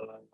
uh,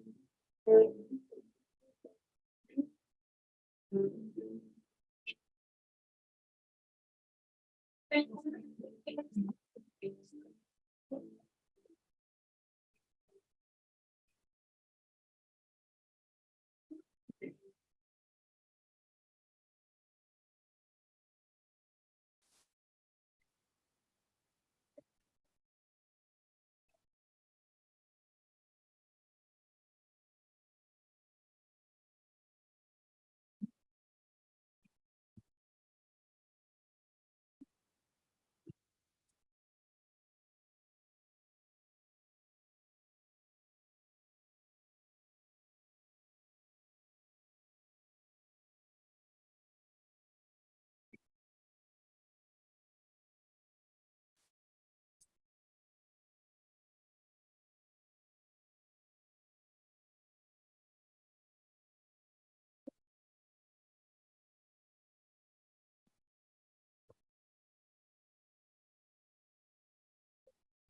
Thank you.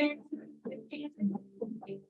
Thank you.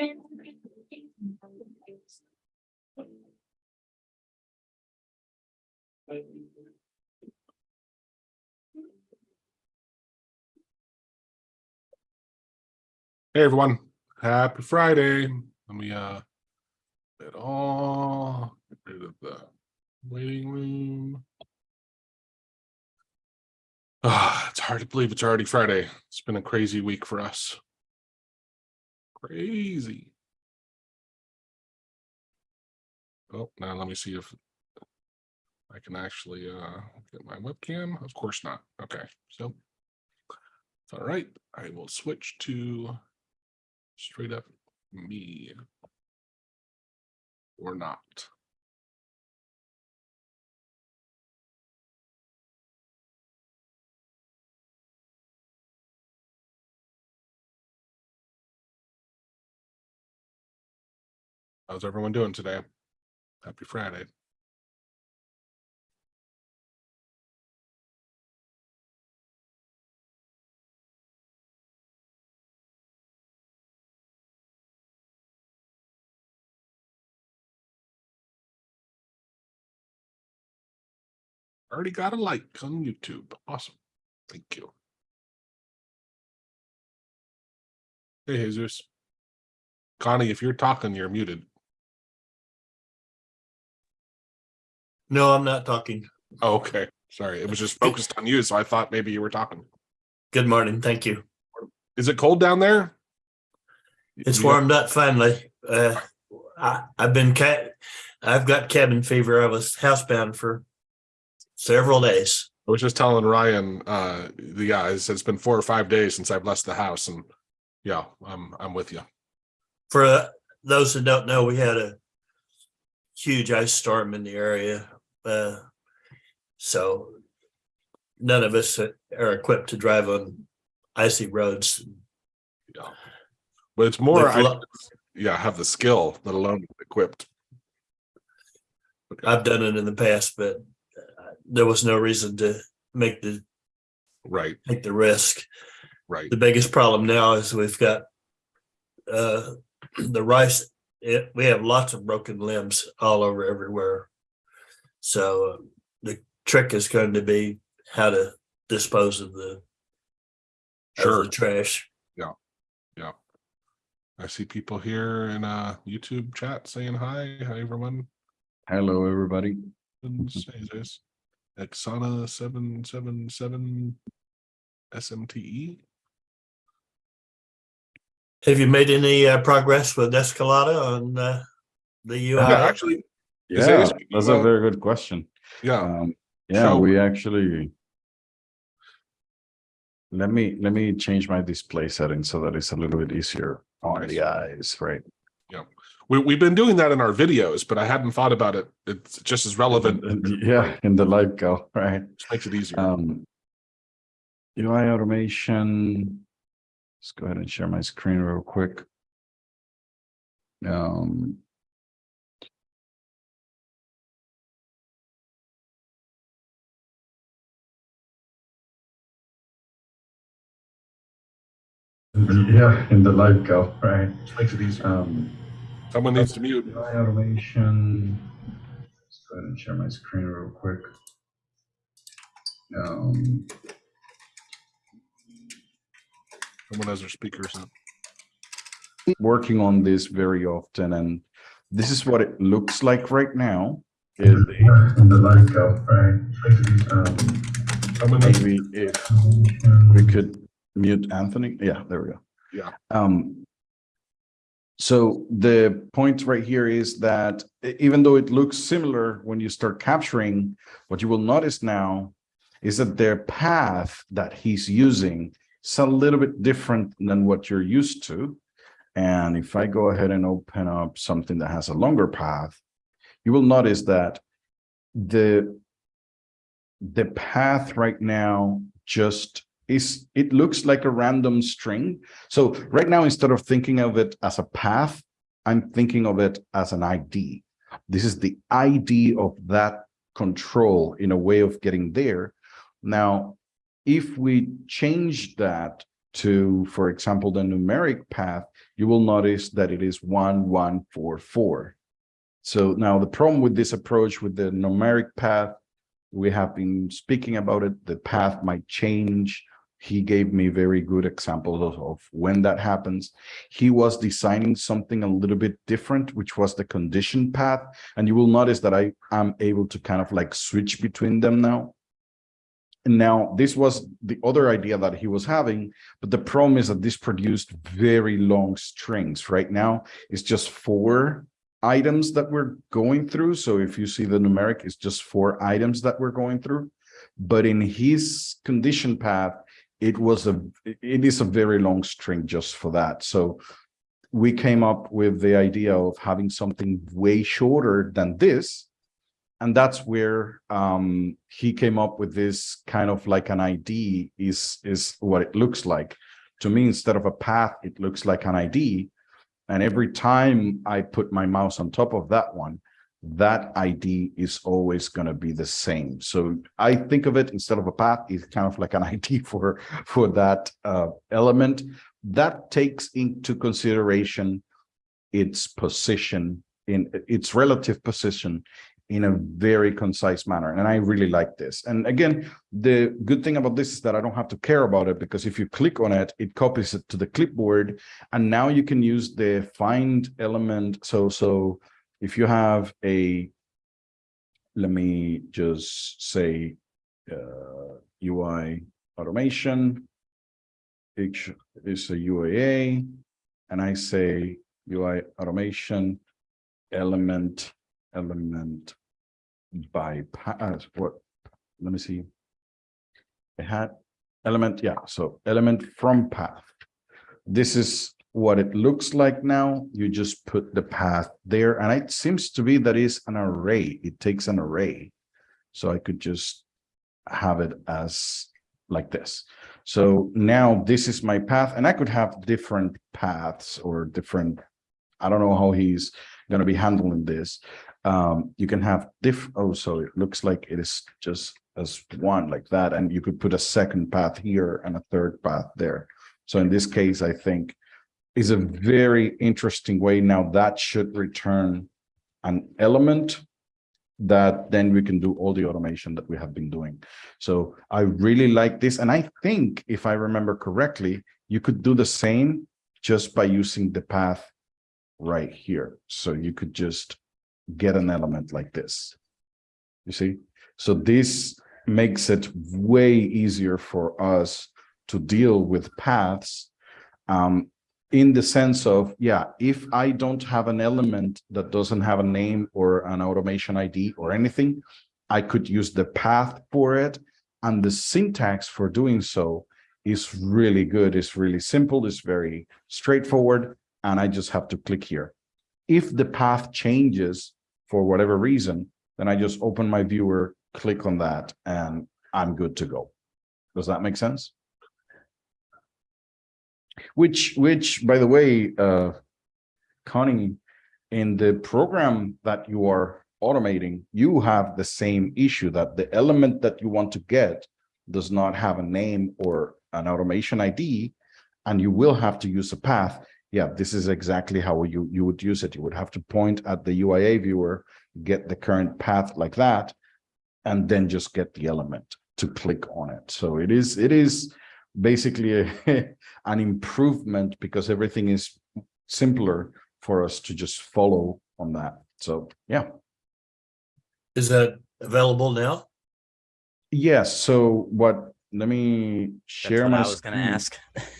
Hey, everyone. Happy Friday. Let me, uh, get all, get rid of the waiting room. Ah, it's hard to believe it's already Friday. It's been a crazy week for us. Crazy. Oh, now let me see if I can actually, uh, get my webcam. Of course not. Okay, so. All right, I will switch to straight up me or not. How's everyone doing today? Happy Friday. Already got a like on YouTube. Awesome. Thank you. Hey, Jesus. Connie, if you're talking, you're muted. No, I'm not talking. Oh, okay. Sorry. It was just focused on you, so I thought maybe you were talking. Good morning. Thank you. Is it cold down there? It's You- warmed up finally. Uh, I, I've been cat, I've got cabin fever. I was housebound for several days. I was just telling Ryan, uh, the guys, it's been four or five days since I've left the house and yeah, I'm, I'm with you. For uh, those that don't know, we had a huge ice storm in the area. Uh, so none of us are equipped to drive on icy roads. Yeah. But it's more, I, yeah, have the skill, let alone equipped. I've done it in the past, but uh, there was no reason to make the, Right, take the risk. right. The biggest problem now is we've got uh, the rice, it, we have lots of broken limbs all over everywhere. So uh, the trick is going to be how to dispose of the of Sure. the trash. Yeah. Yeah. I see people here in uh YouTube chat saying hi. Hi, everyone. Hello, everybody. And say this. Exana seven seven seven SMTE. Have you made any uh, progress with Descolada on uh, the UI? Yeah, actually, Is Yeah, that's a very good question. yeah, Um, yeah, So- we actually. Let me, let me change my display setting so that it's a little bit easier on Nice. the eyes, right? Yeah. we we've been doing that in our videos, but I hadn't thought about it. It's just as relevant. And- and- Yeah, in the live go, right? Just makes it easier. Um. UI automation. Let's go ahead and share my screen real quick. Um. Yeah, in the live go, right? Just makes it easier. Um. Someone needs to mute. UI automation. Let's go ahead and share my screen real quick. Um, Someone has their speakers on. working on this very often and this is what it looks like right now. In the, in the live go, right? Um, maybe if we could mute Anthony. Yeah, there we go. Yeah. Um, so the point right here is that even though it looks similar when you start capturing, what you will notice now is that their path that he's using is a little bit different than what you're used to. And if I go ahead and open up something that has a longer path, you will notice that the the path right now just is it looks like a random string. So right now, instead of thinking of it as a path, I'm thinking of it as an ID. This is the ID of that control in a way of getting there. Now, if we change that to, for example, the numeric path, you will notice that it is one, one, four, four. So now the problem with this approach with the numeric path, we have been speaking about it, the path might change. He gave me very good examples of, of when that happens. He was designing something a little bit different, which was the condition path. And you will notice that I am able to kind of like switch between them now. And now this was the other idea that he was having, but the problem is that this produced very long strings. Right now, it's just four items that we're going through. So if you see the numeric, it's just four items that we're going through. But in his condition path, it was a, it is a very long string just for that. So we came up with the idea of having something way shorter than this. And that's where um, he came up with this kind of like an ID is, is what it looks like. To me, instead of a path, it looks like an ID. And every time I put my mouse on top of that one, that ID is always going to be the same. So I think of it instead of a path, it's kind of like an ID for, for that uh, element. That takes into consideration its position in its relative position in a very concise manner. And I really like this. And again, the good thing about this is that I don't have to care about it because if you click on it, it copies it to the clipboard. And now you can use the find element. So, so if you have a, let me just say, uh, UI automation, it is a UAA, and I say UI automation element, element by path, what, let me see. It had element, yeah, so element from path. This is what it looks like now. You just put the path there and it seems to be that is an array. It takes an array. So I could just have it as like this. So now this is my path and I could have different paths or different, I don't know how he's going to be handling this. Um, you can have diff, oh, so it looks like it is just as one like that. And you could put a second path here and a third path there. So in this case, I think is a very interesting way. Now that should return an element that then we can do all the automation that we have been doing. So I really like this. And I think if I remember correctly, you could do the same just by using the path right here. So you could just get an element like this. You see? So this makes it way easier for us to deal with paths um, in the sense of, yeah, if I don't have an element that doesn't have a name or an automation ID or anything, I could use the path for it. And the syntax for doing so is really good. It's really simple. It's very straightforward. And I just have to click here. If the path changes for whatever reason, then I just open my viewer, click on that, and I'm good to go. Does that make sense? Which, which, by the way, uh, Connie, in the program that you are automating, you have the same issue that the element that you want to get does not have a name or an automation ID, and you will have to use a path. Yeah, this is exactly how you, you would use it. You would have to point at the UIA viewer, get the current path like that, and then just get the element to click on it. So it is, it is basically a, an improvement because everything is simpler for us to just follow on that. So yeah. Is that available now? Yes, so what, let me That's share what my. I was gonna screen.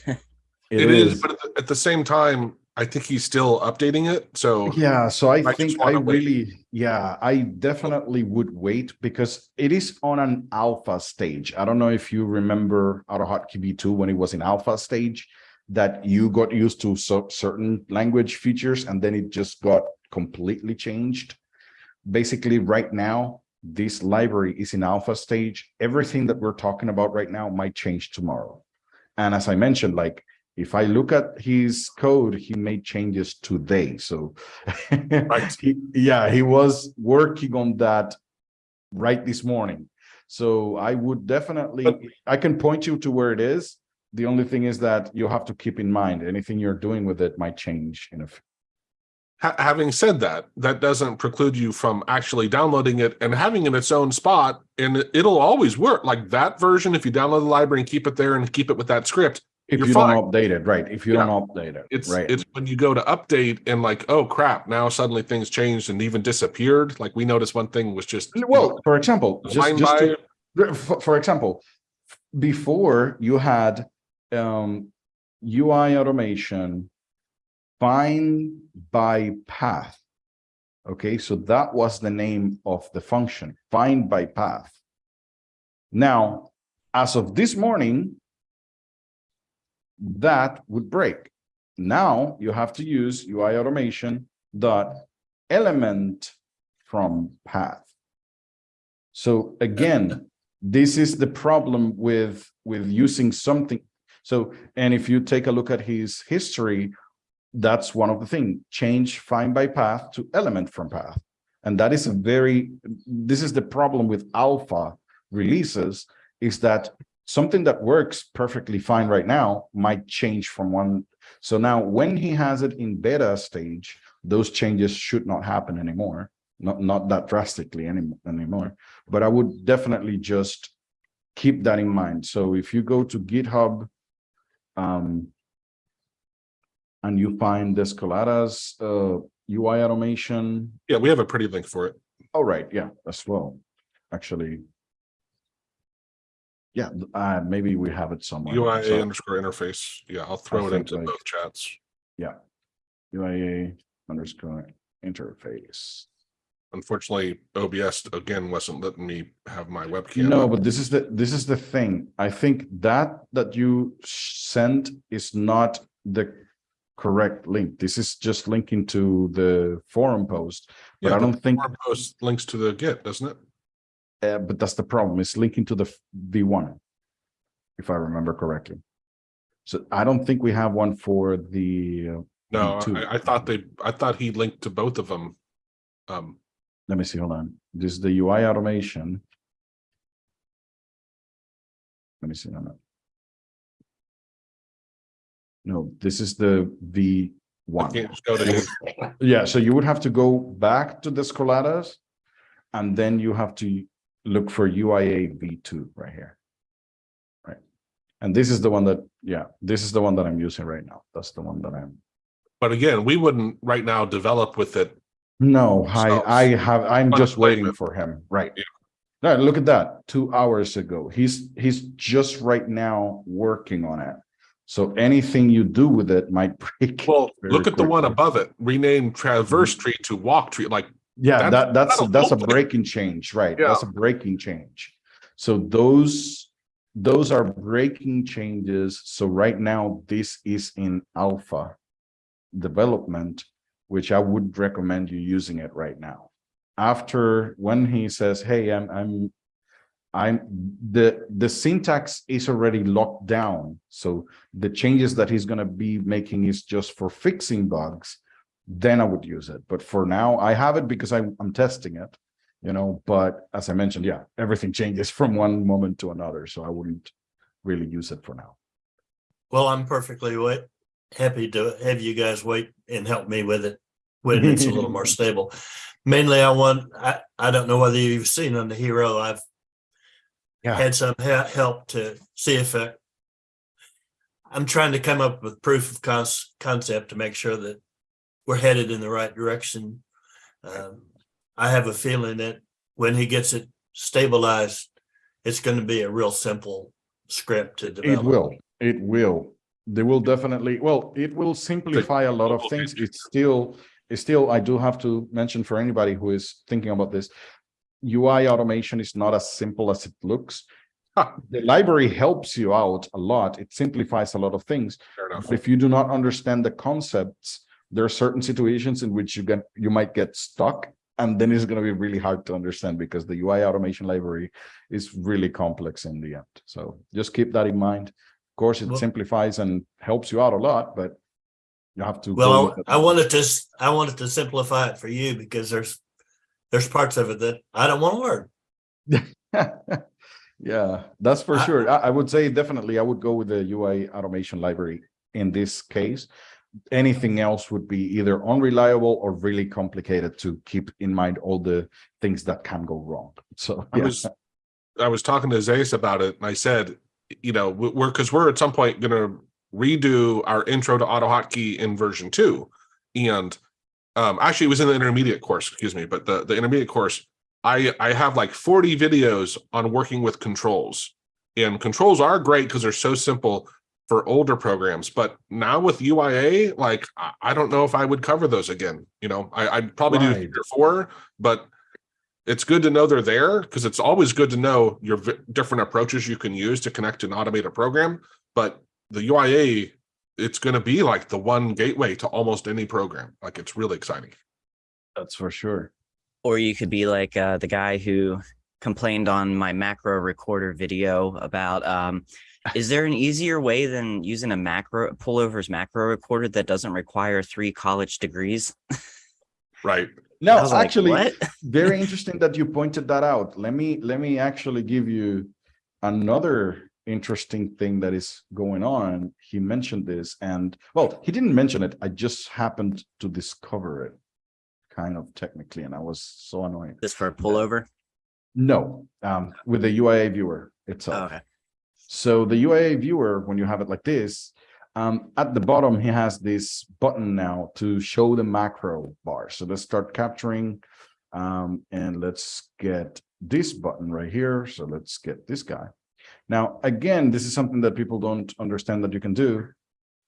ask. It is, but at the- at the same time, I think he's still updating it. So Yeah, so I just think I wait. really, yeah, I definitely would wait because it is on an alpha stage. I don't know if you remember AutoHotkey V2 when it was in alpha stage, that you got used to so certain language features and then it just got completely changed. Basically, right now, this library is in alpha stage. Everything that we're talking about right now might change tomorrow. And as I mentioned, like if I look at his code, he made changes today. So Right. he, yeah, he was working on that right this morning. So I would definitely, But- I can point you to where it is. The only thing is that you have to keep in mind anything you're doing with it might change in a ha- having said that, that doesn't preclude you from actually downloading it and having it in its own spot. And it'll always work like that version. If you download the library and keep it there and keep it with that script, If You're fine. don't update it, right? If you Yeah. don't update it, it's right? it's when you go to update and like, oh crap, now suddenly things changed and even disappeared. Like we noticed one thing was just you know, Well, for example, just, just to, for, for example, before you had um, UI automation find by path. Okay, so that was the name of the function, find by path. Now, as of this morning, that would break. Now you have to use UI automation dot element from path. So again, this is the problem with with using something. So, and if you take a look at his history, that's one of the thing, change find by path to element from path. And that is a very, this is the problem with alpha releases, is that something that works perfectly fine right now might change from one. So now when he has it in beta stage, those changes should not happen anymore. Not, not that drastically any, anymore, but I would definitely just keep that in mind. So if you go to GitHub, um, and you find Descolada's, uh, UI automation, Yeah, we have a pretty link for it. Oh, right, yeah, as well, actually. Yeah, uh, maybe we have it somewhere. UIA So, underscore interface. Yeah, I'll throw it into like- both chats. Yeah. UIA underscore interface. Unfortunately, OBS again wasn't letting me have my webcam. No, up. but this is the, this is the thing. I think that, that you sent is not the correct link. This is just linking to the forum post. But Yeah, I don't think, forum post links to the Git, doesn't it? Uh, but that's the problem, it's linking to the V one. If I remember correctly. So I don't think we have one for the, uh, No. I, I thought they, I thought he linked to both of them. Um, let me see, hold on. This is the UI automation. Let me see, no, no. No, this is the V one. can't just go to his, Yeah, so you would have to go back to Descolada's. And then you have to look for UIA V2 right here. Right. And this is the one that, yeah, this is the one that I'm using right now. That's the one that I'm. but again, we wouldn't right now develop with it. No, I, I have, I'm just waiting for him, right? Yeah. No, look at that, two hours ago. He's, he's just right now working on it. So anything you do with it might break. Well, look at the one above it, rename traverse mm-hmm. tree to walk tree, like, Yeah, That's- that, that's, that'll that's a breaking change, right? That's a breaking change. So those, those are breaking changes. So right now, this is in alpha development, which I would recommend you using it right now. After, when he says, hey, I'm, I'm, I'm, the, the syntax is already locked down. So the changes that he's gonna be making is just for fixing bugs then I would use it. But for now, I have it because I, I'm testing it, you know, but as I mentioned, yeah, everything changes from one moment to another. So I wouldn't really use it for now. Well, I'm perfectly wait, happy to have you guys wait and help me with it when it's a little more stable. Mainly, I want, I, I don't know whether you've seen on the hero, I've Yeah. had some he- help to see if I I'm trying to come up with proof of concept to make sure that we're headed in the right direction. Um, I have a feeling that when he gets it stabilized, it's going to be a real simple script to develop. It will, it will. They will definitely, well, it will simplify a lot of things. It's still, it's still, I do have to mention for anybody who is thinking about this. UI automation is not as simple as it looks. The library helps you out a lot. It simplifies a lot of things. fair enough. But if you do not understand the concepts, there are certain situations in which you get, you might get stuck. And then it's gonna be really hard to understand because the UI automation library is really complex in the end. So just keep that in mind. Of course, it Well- simplifies and helps you out a lot, but you have to. Well. I wanted to, I wanted to simplify it for you because there's, there's parts of it that I don't want to learn. Yeah, that's for I- sure. I, I would say definitely I would go with the UI automation library in this case. Anything else would be either unreliable or really complicated to keep in mind all the things that can go wrong. So, I was, I was talking to Isaias about it and I said, you know, we- we're, because we're at some point gonna redo our intro to AutoHotkey in version two. And um, actually it was in the intermediate course, excuse me, but the, the intermediate course, I, I have like forty videos on working with controls. And controls are great because they're so simple for older programs, but now with UIA, like, I, I don't know if I would cover those again, you know, I, I'd probably do three or four, but it's good to know they're there because it's always good to know your v- different approaches you can use to connect and automate a program. But the UIA, it's going to be like the one gateway to almost any program. Like it's really exciting. That's for sure. or you could be like uh, the guy who complained on my macro recorder video about, um, is there an easier way than using a macro Pulover's macro recorder that doesn't require three college degrees? Right. No, was like, actually, very interesting that you pointed that out. Let me, let me actually give you another interesting thing that is going on. He mentioned this and, well, he didn't mention it. I just happened to discover it kind of technically, and I was so annoyed. This for a Pulover? No, um, with the UIA viewer Oh, itself. Okay. So the UIA viewer, when you have it like this, um, at the bottom, he has this button now to show the macro bar. So let's start capturing. Um, and let's get this button right here. So let's get this guy. Now, again, this is something that people don't understand that you can do.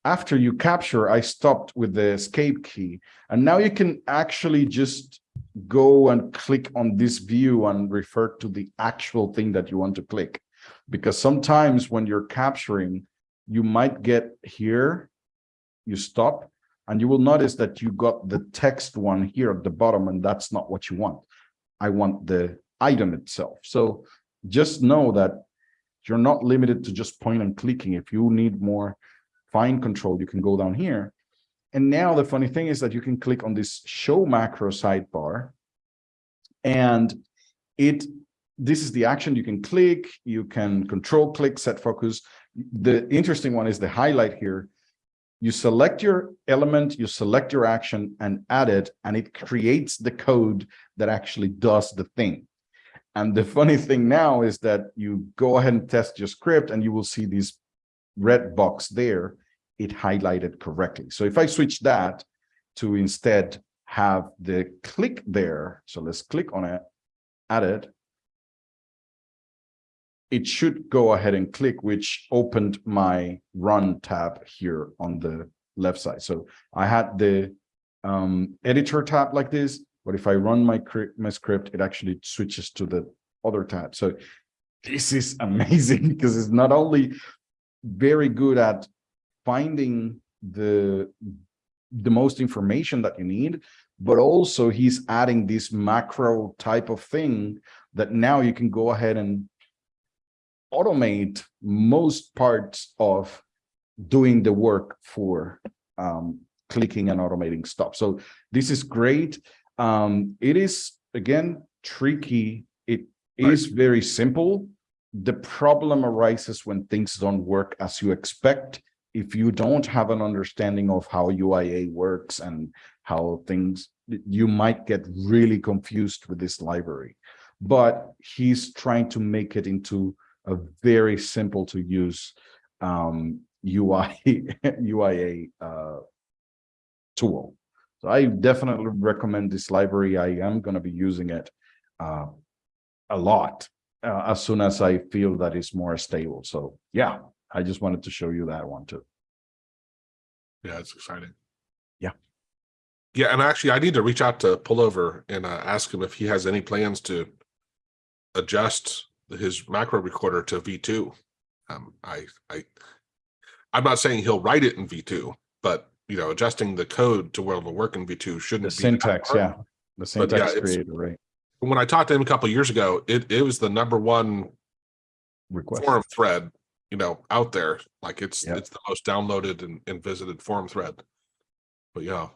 After you capture, I stopped with the escape key. And now you can actually just go and click on this view and refer to the actual thing that you want to click. Because sometimes when you're capturing, you might get here, you stop, and you will notice that you got the text one here at the bottom, and that's not what you want. I want the item itself. So just know that you're not limited to just point and clicking. If you need more fine control, you can go down here. And now the funny thing is that you can click on this show macro sidebar. And it, this is the action you can click, you can control click, set focus. The interesting one is the highlight here. You select your element, you select your action and add it, and it creates the code that actually does the thing. And the funny thing now is that you go ahead and test your script and you will see this red box there, it highlighted correctly. So if I switch that to instead have the click there, so let's click on it, add it. It should go ahead and click, which opened my run tab here on the left side. So I had the um, editor tab like this, but if I run my, my script, it actually switches to the other tab. So this is amazing because it's not only very good at finding the the most information that you need, but also he's adding this macro type of thing that now you can go ahead and automate most parts of doing the work for um, clicking and automating stuff. So this is great. Um, it is, again, tricky. It is very simple. The problem arises when things don't work as you expect. If you don't have an understanding of how UIA works and how things, you might get really confused with this library. But he's trying to make it into a very simple to use um, UI, UIA uh, tool. So I definitely recommend this library. I am going to be using it uh, a lot uh, as soon as I feel that it's more stable. So yeah, I just wanted to show you that one too. Yeah, it's exciting. Yeah. Yeah, and actually I need to reach out to Pulover and uh, ask him if he has any plans to adjust his macro recorder to V2. Um, I, I, I'm not saying he'll write it in V2, but you know, adjusting the code to where it'll work in V2 shouldn't The be that syntax, hard. yeah, the syntax it's- creator, right? When I talked to him a couple years ago, it, it was the number one Request. forum thread, you know, out there. Like it's, Yeah. it's the most downloaded and, and visited forum thread. But yeah.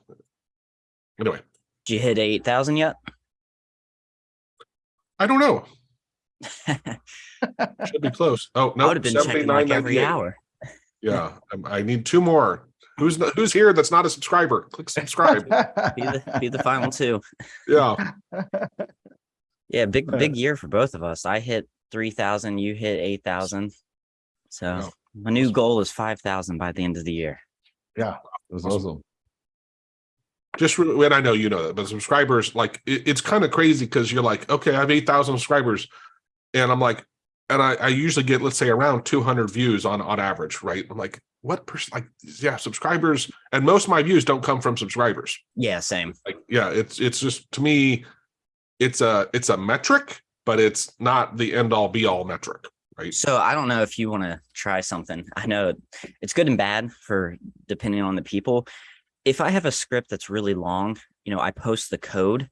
Anyway, Did you hit eight thousand yet? I don't know. Should be close. Oh, I no. would have been checking like every hour. Yeah, I need two more. Who's, who's here that's not a subscriber? Click subscribe. Be the, be the final two. Yeah, Yeah, big, Uh, big year for both of us. I hit three thousand, you hit eight thousand. So Wow. my new goal is five thousand by the end of the year. Yeah, it was awesome. just re- when I know you know that, but subscribers, like it, it's kind of crazy because you're like, okay, I have 8,000 subscribers. And I'm like, and I, I usually get, let's say around 200 views on, on average, right? I'm like, what percent, like, yeah, subscribers. And most of my views don't come from subscribers. Yeah, same. Like, yeah, it's, it's just to me, it's a, it's a metric, but it's not the end all be all metric, right? So I don't know if you want to try something. I know it's good and bad for depending on the people. If I have a script that's really long, you know, I post the code,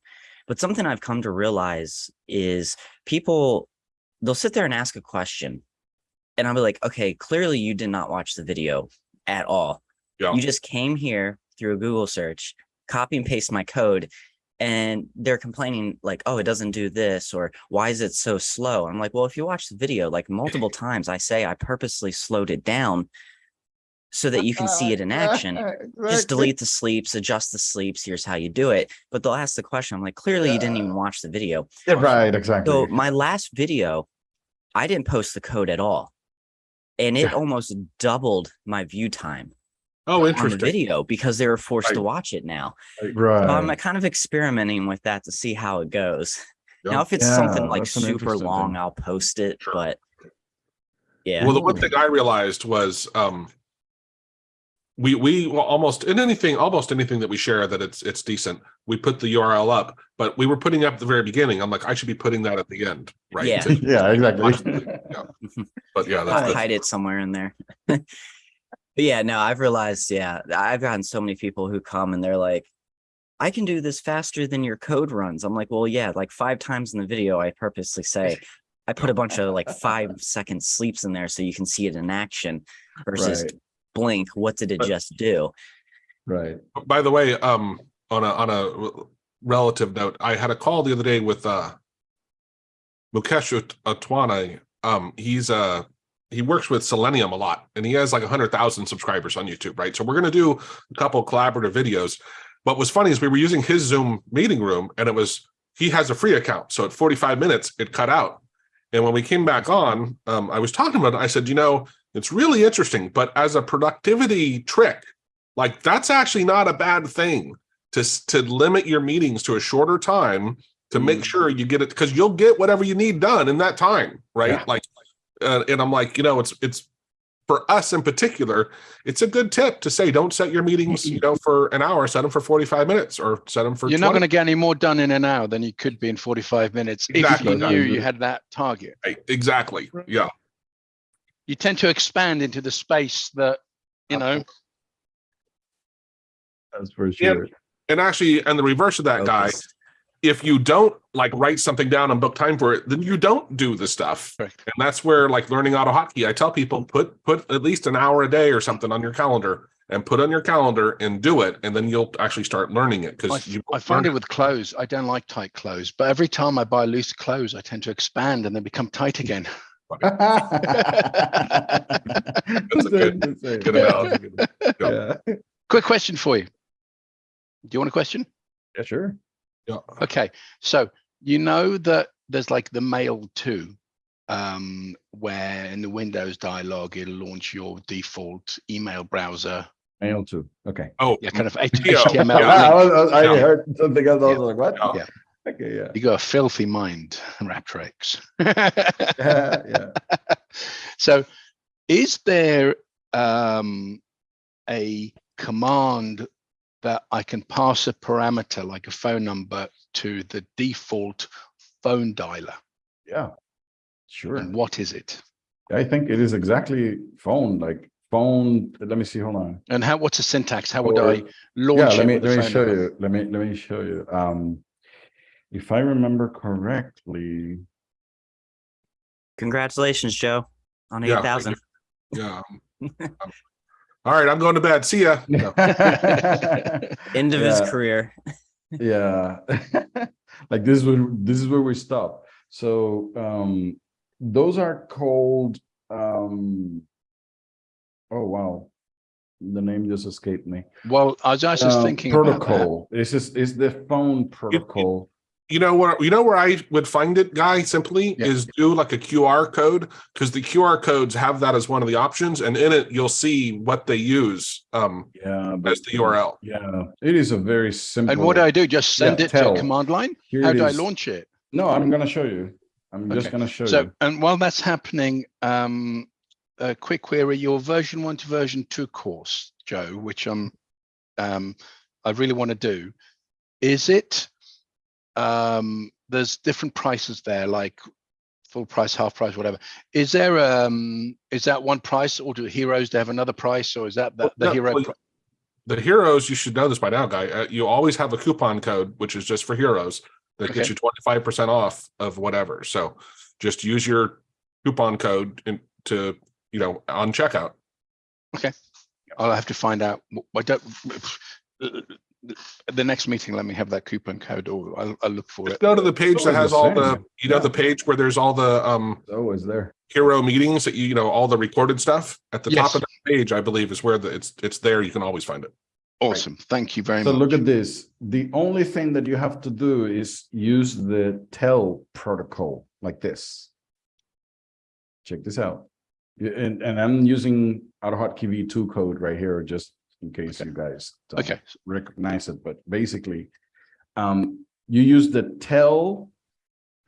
But something I've come to realize is people they'll sit there and ask a question, and I'll be like, okay, clearly you did not watch the video at all. Yeah. You just came here through a Google search, copy and paste my code, and they're complaining like, oh, it doesn't do this, or why is it so slow? I'm like, well, if you watch the video, like multiple times, I say I purposely slowed it down so that you can see it in action. Just delete the sleeps, adjust the sleeps. Here's how you do it. But they'll ask the question. I'm like, clearly you didn't even watch the video. Yeah, right, exactly. So my last video, I didn't post the code at all. And it Yeah. almost doubled my view time Oh, on the interesting. video because they were forced to watch it now. Right. So I'm kind of experimenting with that to see how it goes. Yeah. Now, if it's something like super long, thing. I'll post it. Sure. But yeah, Well, the one thing I realized was, um, we, we well, almost in anything, almost anything that we share that it's, it's decent. We put the URL up, but we were putting up at the very beginning. I'm like, I should be putting that at the end, right? Yeah. To- yeah, exactly. Yeah. But yeah, that's, that's hide it somewhere in there. but yeah, no, I've realized, yeah, I've gotten so many people who come and they're like, I can do this faster than your code runs. I'm like, well, yeah, like five times in the video, I purposely say, I put a bunch of like five second sleeps in there so you can see it in action versus Right. Blink. What did it But- just do? Right. by the way, um, on a, on a relative note, I had a call the other day with, uh, Mukesh Otwani. Um, he's, uh, he works with Selenium a lot and he has like a hundred thousand subscribers on YouTube, right? So we're going to do a couple collaborative videos. What was funny is we were using his Zoom meeting room and it was, he has a free account. So at 45 minutes, it cut out. And when we came back on, um, I was talking about it. I said, you know, it's really interesting, but as a productivity trick, like that's actually not a bad thing to to limit your meetings to a shorter time to make Mm. sure you get it because you'll get whatever you need done in that time, right? Yeah. Like, uh, and I'm like, you know, it's it's for us in particular, it's a good tip to say don't set your meetings, you know, for an hour, set them for 45 minutes or set them for You're not going to get any more done in an hour than you could be in 45 minutes if Exactly. you knew you had that target. Right, exactly. Yeah. You tend to expand into the space that, you know, That's for sure. And actually, and the reverse of that guy, if you don't like write something down and book time for it, then you don't do the stuff. Correct. And that's where like learning AutoHotkey, I tell people put put at least an hour a day or something on your calendar and put on your calendar and do it, and then you'll actually start learning it because you I find it with clothes. I don't like tight clothes, but every time I buy loose clothes, I tend to expand and then become tight again. That's a good- good analogy. Yeah. Quick question for you. Do you want a question? Yeah, sure. Yeah. Okay, so you know that there's like the mail to, um, where in the Windows dialog it'll launch your default email browser, Mail too. Okay. Oh, yeah, kind of HTML. Yeah. I, I heard something else. I was like, what? Yeah. Okay, yeah. You got a filthy mind, RaptorX. Yeah, yeah. so, is there um, a command that I can pass a parameter like a phone number to the default phone dialer? Yeah. Sure. And what is it? I think it is exactly phone, like phone. Let me see. Hold on. And how? What's the syntax? How would Or- I launch yeah, it? let me let me show number? you. Let me let me show you. Um, if I remember correctly, Congratulations, Joe, on Yeah, eight thousand. yeah. Um, All right, I'm going to bed. See ya. No. End of his Yeah. career. yeah, like this is where this is where we stop. So um, those are called. Um, oh wow, the name just escaped me. Well, I was just Uh, thinking about that. protocol. This is is the phone protocol. You know where you know where I would find it, guy, simply Yeah. is do like a QR code because the QR codes have that as one of the options, and in it you'll see what they use um Yeah, but as the URL. Yeah, it is a very simple. And what do I do? Just send Yeah, it to a command line? Here How it do I launch it? No, I'm gonna show you. I'm just gonna show So, you. So, and while that's happening, um, a quick query, your version one to version two course, Joe, which I'm, um, I really want to do. Is it, um, there's different prices there, like full price, half price, whatever. Is there, um, is that one price or do heroes have another price or is that the, the no, hero? well, The heroes, you should know this by now, guy. Uh, you always have a coupon code, which is just for heroes. that gets you twenty-five percent off of whatever. So just use your coupon code in to, you know, on checkout. Okay, I'll have to find out. I don't. The next meeting, let me have that coupon code or I'll, I'll look for Just it. go to the page that has the all the, same. you know, the page where there's all the um It's always there. hero meetings that you, you know, all the recorded stuff at the top of the page, I believe is where the, it's, it's there. You can always find it. Awesome. Thank you very So much. So look at this. The only thing that you have to do is use the tel protocol like this. Check this out. And, and I'm using AutoHotkey V2 code right here, just in case you guys Okay, recognize it, but basically, um, you use the tel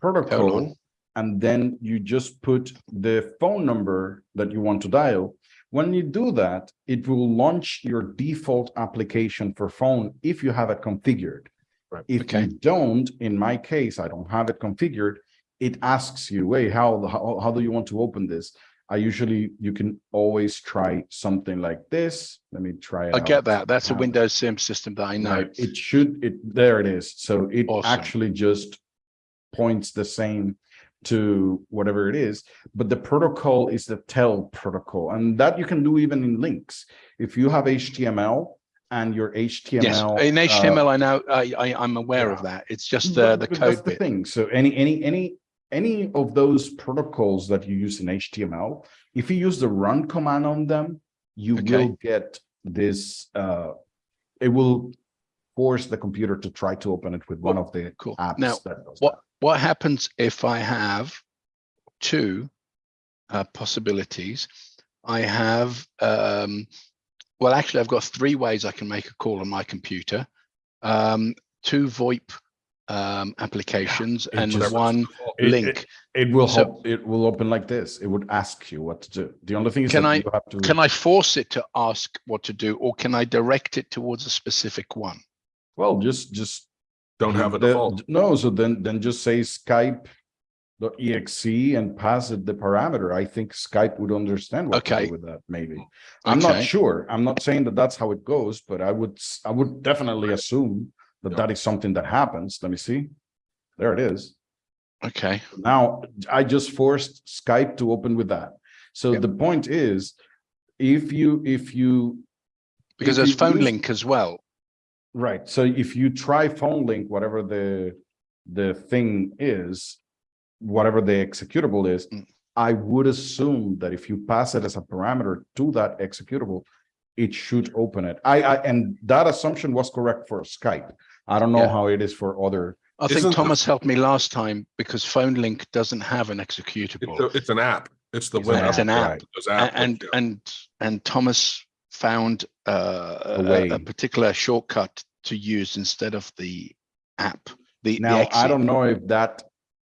protocol, and then you just put the phone number that you want to dial. When you do that, it will launch your default application for phone if you have it configured. Right. If Okay. you don't, in my case, I don't have it configured, it asks you, hey, how, how, how do you want to open this? I usually, you can always try something like this. Let me try it I out. get that. That's a Um, Windows sim system that I know. Right, It should, it, there it is. So it Awesome. actually just points the same to whatever it is, but the protocol is the TEL protocol, and that you can do even in links. If you have HTML and your Yes, HTML. in uh, HTML, I know, I, I, I'm aware of that. It's just the, But- the but that's code the bit. Thing, so any, any, any, any of those protocols that you use in HTML, if you use the run command on them, you Okay. will get this, uh, it will force the computer to try to open it with one of the Cool. apps. Now, that does What, that. what happens if I have two uh, possibilities? I have, um, well, actually, I've got three ways I can make a call on my computer. Um, two VoIP um, applications it and just- one It- link. It will, So- hop- it will open like this. It would ask you what to do. The only thing is Can I- you have to. Can I force it to ask what to do, or can I direct it towards a specific one? Well, just, just. Don't have a the- default. No, so then, then just say Skype. exe and pass it the parameter. I think Skype would understand what to Okay. do with that, maybe. I'm not sure. I'm not saying that that's how it goes, but I would, I would definitely assume that that is something that happens. Let me see. There it is. Okay, Now, I just forced Skype to open with that. So Yep. the point is, if you, if you, because If there's you phone use- link as well. right, so if you try phone link, whatever the, the thing is, whatever the executable is, Mm. I would assume that if you pass it as a parameter to that executable, it should open it. I, I, and that assumption was correct for Skype. I don't know Yeah. how it is for other, I think Isn't the- Thomas helped me last time because phone link doesn't have an It's, executable. a- it's an app. It's the It's web. an It's an app. app. Those and yeah. and and Thomas found uh, a, way. a particular shortcut to use instead of the app. The the now, I don't know if that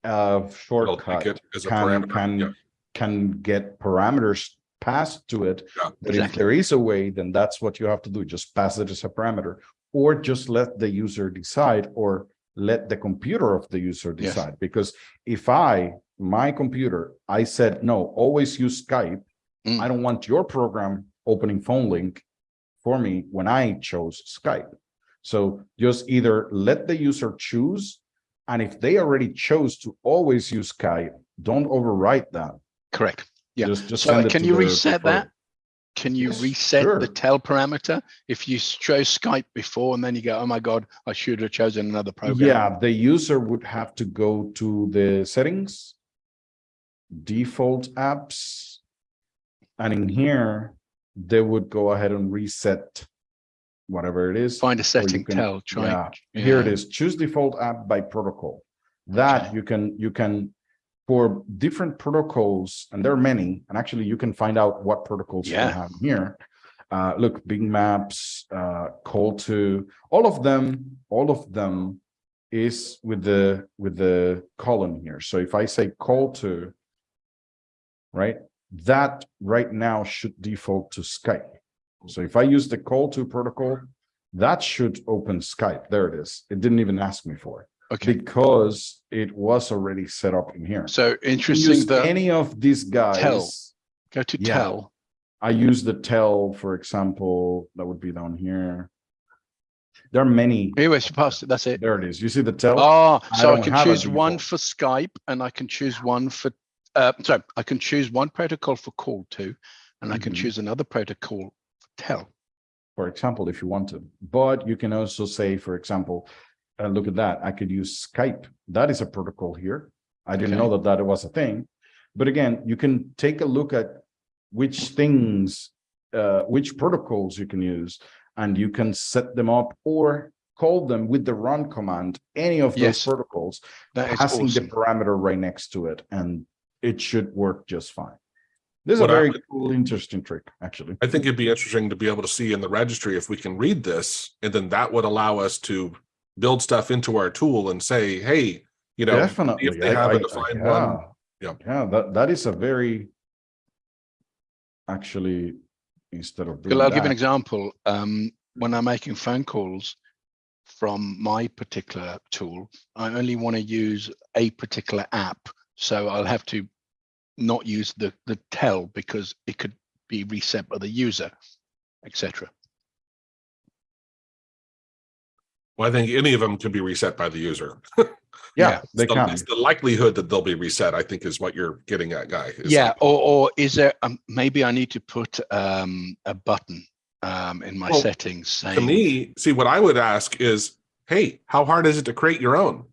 uh shortcut it as a can, parameter. Yeah. can, can get parameters passed to it. Yeah. But if there is a way, then that's what you have to do, just pass it as a parameter. Or just let the user decide or let the computer of the user Yes. decide. Because if I, my computer, I said, no, always use Skype. Mm. I don't want your program opening phone link for me when I chose Skype. So just either let the user choose. And if they already chose to always use Skype, don't overwrite that. Correct. Yeah. Just, just So can you reset that? Can you Yes, reset sure. the tel parameter if you chose Skype before and then you go, oh my god, I should have chosen another program. Yeah, the user would have to go to the settings, default apps. And in here, they would go ahead and reset whatever it is. Find a setting, can- tell, try. yeah, Here it is, choose default app by protocol. That Okay. you can, you can, for different protocols, and there are many, and actually you can find out what protocols you Yeah. have here. Uh, look, Bing Maps, uh, call to, all of them, all of them is with the, with the column here. So if I say call to, right, that right now should default to Skype. So if I use the call to protocol, that should open Skype. There it is. It didn't even ask me for it Okay, because it was already set up in here. so interesting that, Any of these guys. tell. go to yeah. tell. I use the tel, for example, that would be down here. There are many. Here, it's past it. That's it. There it is. You see the tel? Oh, so I don't can choose one for Skype and I can choose one for, uh, sorry, I can choose one protocol for call to, and I can Mhm. choose another protocol for tel. for example, if you want to. But you can also say, for example, uh, look at that, I could use Skype. That is a protocol here. I didn't know that that was a thing. But again, you can take a look at which things, uh, which protocols you can use, and you can set them up or call them with the run command, any of those Yes. protocols, That is passing the awesome. parameter right next to it, and it should work just fine. This is a What I very would- cool, interesting trick, actually. I think it'd be interesting to be able to see in the registry if we can read this, and then that would allow us to build stuff into our tool and say, hey, you know, Definitely. if they I- have I- a defined one, yeah. yeah. Yeah, that, that is a very. Actually, instead of. Well, I'll give an example. Um, when I'm making phone calls from my particular tool, I only want to use a particular app. So I'll have to not use the, the tel because it could be reset by the user, etc. well, I think any of them can be reset by the user. Yeah, yeah, they The- can. The likelihood that they'll be reset, I think, is what you're getting at, Guy. is Yeah, like- or, or is there, um, maybe I need to put um, a button um, in my Well, settings To me, see, what I would ask is, hey, how hard is it to create your own?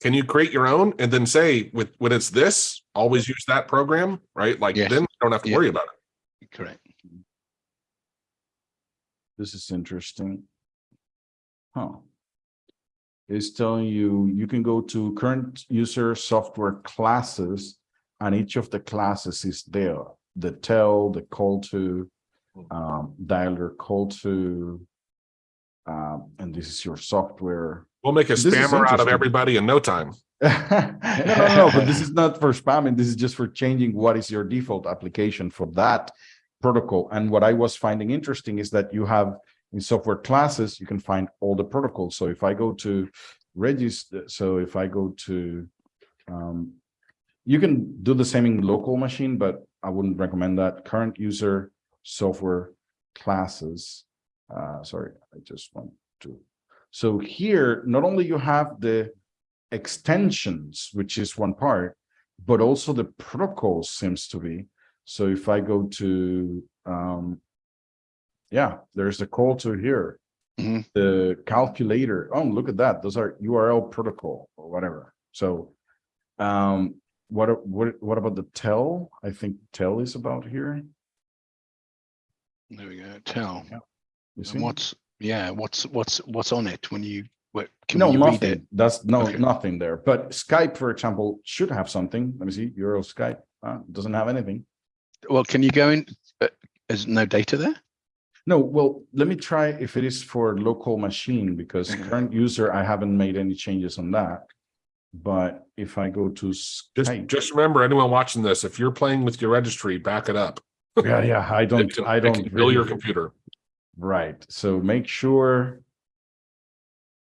Can you create your own and then say with, when it's this, always use that program, right? Like Yes. then you don't have to Yeah. worry about it. correct. This is interesting. Huh. It's telling you, you can go to current user software classes and each of the classes is there. The tel, the call to, um, dialer call to. Um, and this is your software. We'll make a This spammer out of everybody in no time. No, no, no, but this is not for spamming. This is just for changing what is your default application for that protocol. And what I was finding interesting is that you have in software classes, you can find all the protocols. So if I go to register, so if I go to, um, you can do the same in local machine, but I wouldn't recommend that. Current user software classes. Uh, sorry, I just want to. So here, not only you have the extensions, which is one part, but also the protocol seems to be. So if I go to, um, yeah, there's a call to here. Mhm. The calculator, oh, look at that. Those are URL protocol or whatever. So, um, what, what, what about the tel? I think tel is about here. There we go. Tell. You see? What's, yeah, what's, what's, what's on it when you, what, can No, you read it? nothing. That's no, Okay. nothing there. But Skype, for example, should have something. Let me see, URL Skype, uh, doesn't have anything. Well, can you go in, uh, there's no data there? No, well, let me try if it is for local machine, because mm-hmm. current user, I haven't made any changes on that. But if I go to Just, Skype, just remember, anyone watching this, if you're playing with your registry, back it up. yeah, yeah, I don't, can- I don't. Kill your computer. Right, so make sure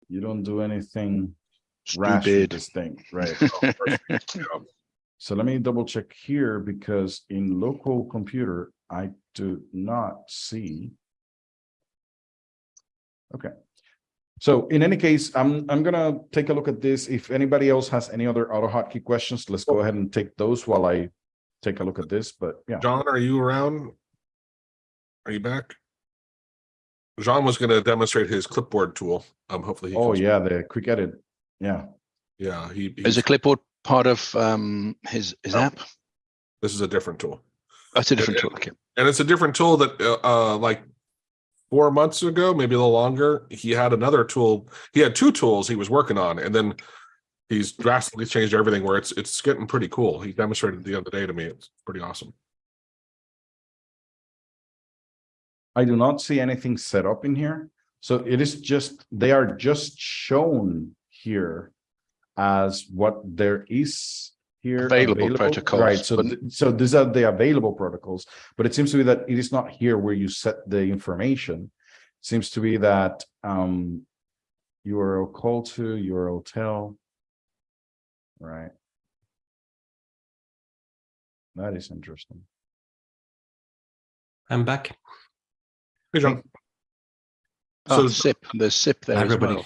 you don't do anything rash with this thing, right? So let me double check here because in local computer, I do not see. Okay. So in any case, I'm, I'm gonna take a look at this. If anybody else has any other AutoHotkey questions, let's go ahead and take those while I take a look at this, but yeah. John, are you around? Are you back? John was gonna demonstrate his clipboard tool. Um, hopefully. he Oh, comes- yeah, the quick edit. Yeah, Yeah, he, Is he's- a clipboard part of um, his, his No. app? this is a different tool. That's a different it- tool. Okay. And it's a different tool that, uh, uh, like four months ago, maybe a little longer, he had another tool. He had two tools he was working on and then he's drastically changed everything where it's, it's getting pretty cool. He demonstrated the other day to me. It's pretty awesome. I do not see anything set up in here. So it is just, they are just shown here as what there is here. Available protocols, Right, so, but- th- so these are the available protocols, but it seems to be that it is not here where you set the information. it Seems to be that, um, URL call to, URL tel. Right. That is interesting. I'm back. Hey, John. Oh, So- the SIP, there's SIP there as Everybody. well.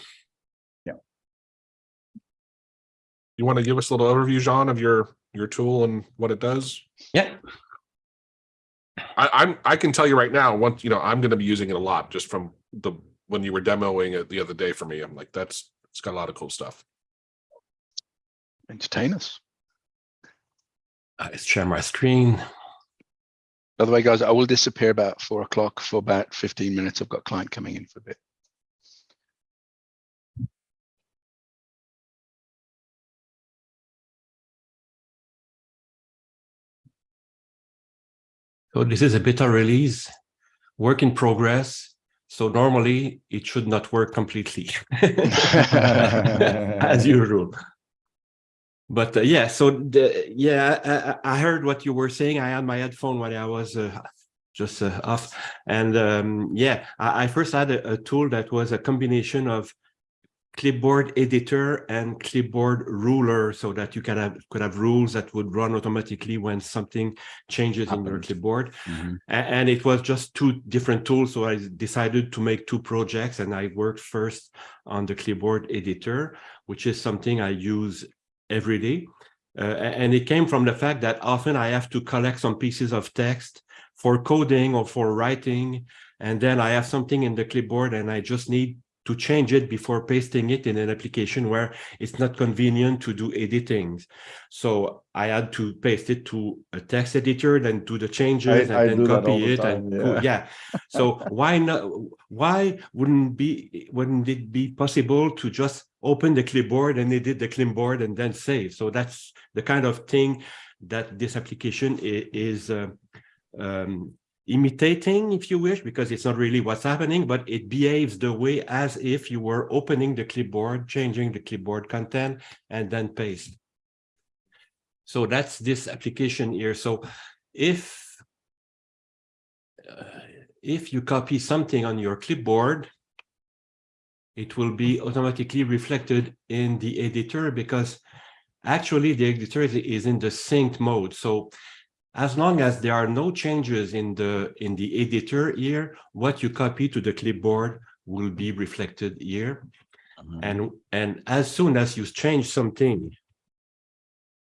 You want to give us a little overview, Jean, of your, your tool and what it does? Yeah, I, I'm, I can tell you right now, once, you know, I'm gonna be using it a lot just from the, when you were demoing it the other day for me, I'm like, that's, it's got a lot of cool stuff. Entertain us. Uh, I share my screen. By the way, guys, I will disappear about four o'clock for about fifteen minutes. I've got a client coming in for a bit. So this is a beta release, work in progress. So normally it should not work completely as usual. But uh, yeah, so the, yeah, I- I, heard what you were saying. I had my headphone when I was uh, just uh, off. And um, yeah, I, I first had a, a tool that was a combination of clipboard editor and clipboard ruler so that you can have could have rules that would run automatically when something changes in your Happens. clipboard Mhm. a- and it was just two different tools so i decided to make two projects and i worked first on the clipboard editor which is something i use every day uh, and it came from the fact that often i have to collect some pieces of text for coding or for writing and then i have something in the clipboard and i just need to change it before pasting it in an application where it's not convenient to do editing. So I had to paste it to a text editor, then do the changes I and then that all copy the it time, co- yeah. yeah. So why not? Why wouldn't be wouldn't it be possible to just open the clipboard and edit the clipboard and then save? So that's the kind of thing that this application i- is uh, um, imitating, if you wish, because it's not really what's happening, but it behaves the way as if you were opening the clipboard, changing the clipboard content, and then paste. So that's this application here. So if uh, if you copy something on your clipboard, it will be automatically reflected in the editor because actually the editor is, in the synced mode. So as long as there are no changes in the in the editor here, what you copy to the clipboard will be reflected here. Mhm. And and as soon as you change something,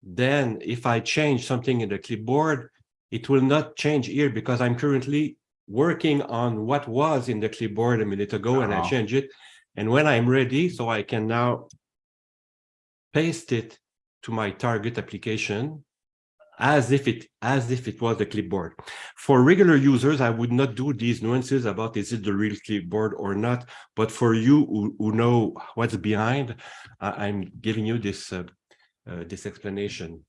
then if I change something in the clipboard, it will not change here because I'm currently working on what was in the clipboard a minute ago and I Ah. change it. And when I'm ready, so I can now paste it to my target application as if it as if it was the clipboard. For regular users, I would not do these nuances about is it the real clipboard or not. But for you who, who know what's behind, I, I'm giving you this uh, uh, this explanation.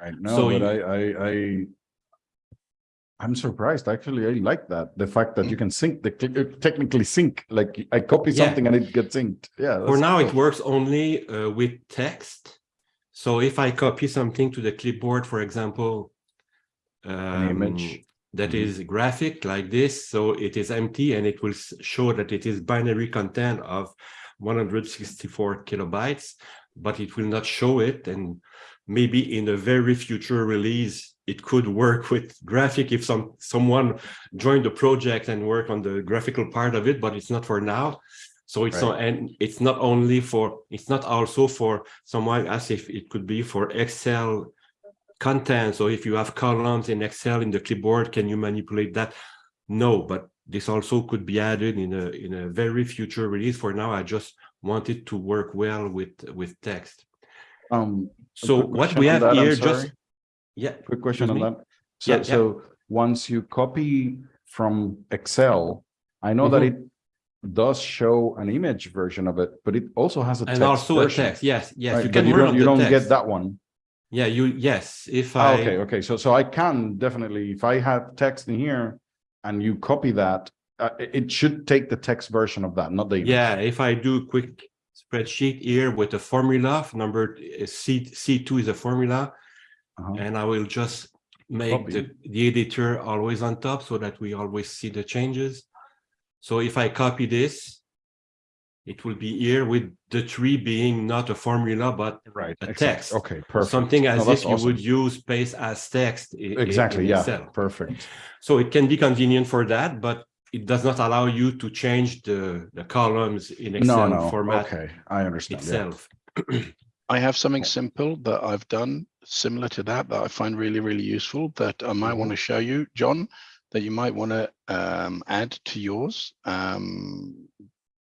Right, So but you- I, I, I. I'm surprised, actually, I like that, the fact that you can sync, the uh, technically sync, like I copy Yeah. something and it gets synced, yeah. For now, it works only uh, with text. So if I copy something to the clipboard, for example, An image. um, that Mhm. is graphic like this, so it is empty and it will show that it is binary content of 164 kilobytes, but it will not show it. And maybe in a very future release, it could work with graphic if some someone joined the project and work on the graphical part of it, but it's not for now. So it's not, and it's not only for, it's not also for someone as if it could be for Excel content. So if you have columns in Excel in the clipboard, can you manipulate that? No, but this also could be added in a in a very future release. For now, I just want it to work well with with text. Um, So what we have that, here, just yeah, Quick question on that. So, Yeah, yeah. so once you copy from Excel, I know that it Mm-hmm. Does show an image version of it, but it also has a and text also a text. Yes, yes, right? you But can you work don't, you don't get that one. Yeah, you yes. If Ah, Okay, okay, so, so I can definitely, if I have text in here and you copy that, uh, it, should take the text version of that, not the. image. Yeah, if I do quick spreadsheet here with a formula, number uh, C, C2 is a formula, Uh-huh. and I will just make Copy. the, the editor always on top so that we always see the changes. So if I copy this, it will be here with the tree being not a formula, but Right. a exact- text. Okay, perfect. something as that's if you would use paste as text. i- i- Exactly, in yeah, Excel. perfect. So it can be convenient for that, but it does not allow you to change the, the columns in Excel no, format okay, I understand. yeah. itself. I have something simple that I've done similar to that that I find really, really useful that I might mm-hmm. want to show you, John, that you might want to um, add to yours. Um,